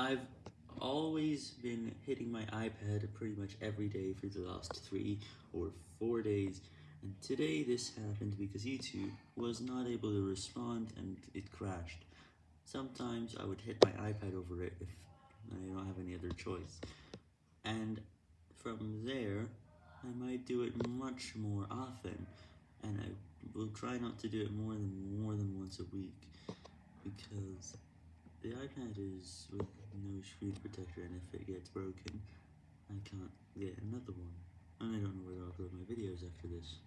I've always been hitting my iPad pretty much every day for the last three or four days, and today this happened because YouTube was not able to respond and it crashed. Sometimes I would hit my iPad over it if I don't have any other choice, and from there I might do it much more often, and I will try not to do it more than more than once a week, because the iPad is screen protector, and if it gets broken, I can't get another one. And I don't know where to upload my videos after this.